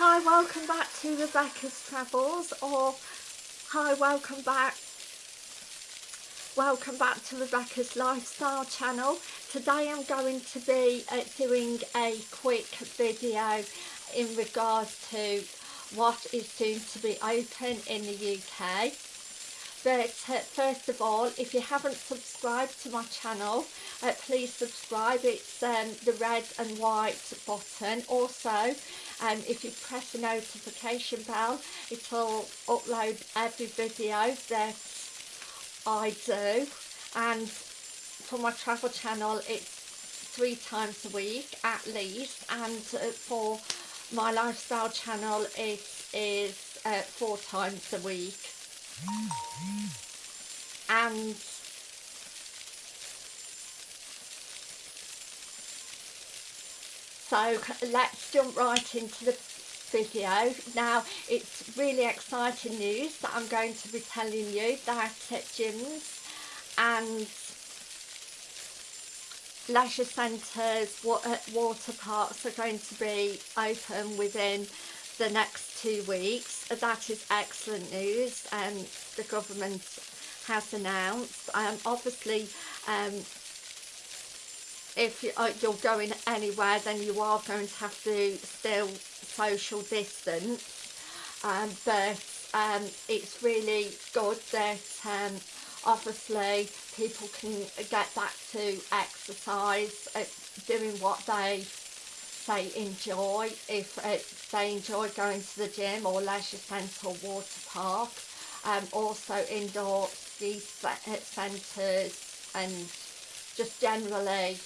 Hi, welcome back to Rebecca's Travels or hi, welcome back welcome back to Rebecca's Lifestyle channel. Today I'm going to be uh, doing a quick video in regards to what is soon to be open in the UK but uh, first of all if you haven't subscribed to my channel uh, please subscribe. It's um, the red and white button. Also um, if you press the notification bell it'll upload every video that I do. And for my travel channel it's three times a week at least. And uh, for my lifestyle channel it is uh, four times a week and so let's jump right into the video. Now it's really exciting news that I'm going to be telling you that at gyms and leisure centres, water parks are going to be open within the next two weeks. That is excellent news and um, the government has announced. Um, obviously, um, if uh, you're going anywhere then you are going to have to still social distance um, but um, it's really good that um, obviously people can get back to exercise uh, doing what they say enjoy if uh, they enjoy going to the gym or leisure centre or water park. Um, also indoor ski centres and just generally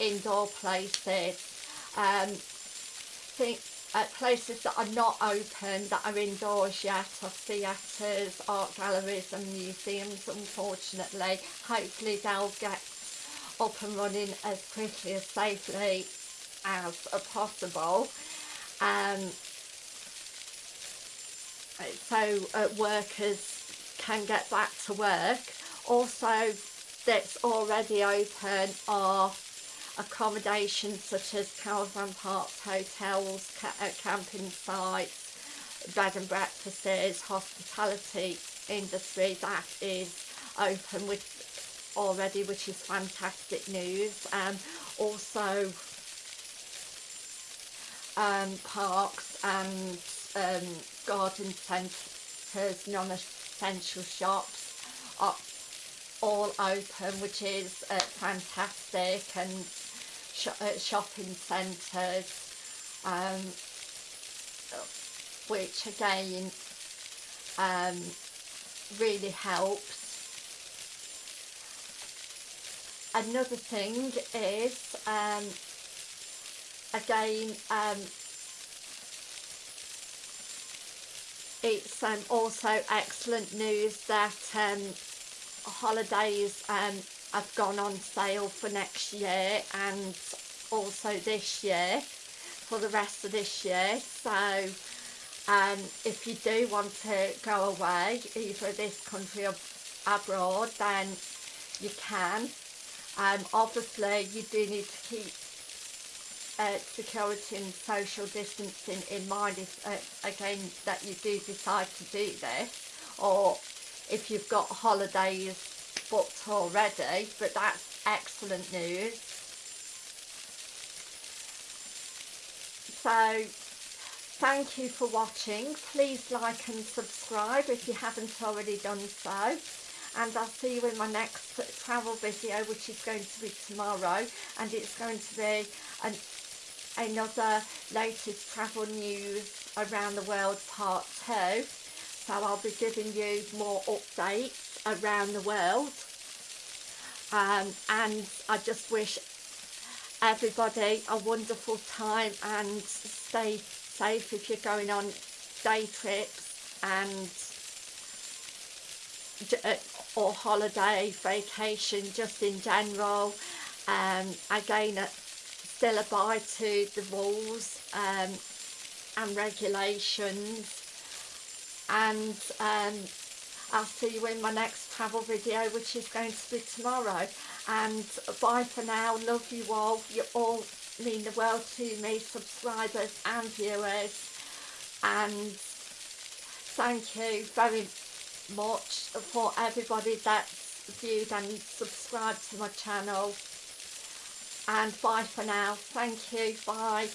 indoor places. Um, think uh, places that are not open that are indoors yet are theatres, art galleries and museums unfortunately. Hopefully they'll get up and running as quickly as safely as possible. Um, so uh, workers can get back to work. Also that's already open are accommodations such as caravan parks, hotels, ca uh, camping sites, bed and breakfasts, hospitality industry that is open with already which is fantastic news. Um, also um, parks and um, garden centres, non-essential shops are all open which is uh, fantastic and sh uh, shopping centres um, which again um, really helps. Another thing is um, again um, it's um, also excellent news that um, holidays um, have gone on sale for next year and also this year for the rest of this year. So um, if you do want to go away either this country or abroad then you can. Um, obviously you do need to keep uh, security and social distancing in mind if uh, again that you do decide to do this or if you've got holidays booked already but that's excellent news. So thank you for watching. Please like and subscribe if you haven't already done so and I'll see you in my next travel video which is going to be tomorrow and it's going to be an, another latest travel news around the world part 2 so I'll be giving you more updates around the world. Um, and I just wish everybody a wonderful time and stay safe if you're going on day trips and uh, or holiday vacation just in general. Um, again still abide to the rules um, and regulations. And um, I'll see you in my next travel video which is going to be tomorrow. And bye for now. Love you all. You all mean the world to me subscribers and viewers. And thank you very much for everybody that's viewed and subscribed to my channel and bye for now. Thank you. Bye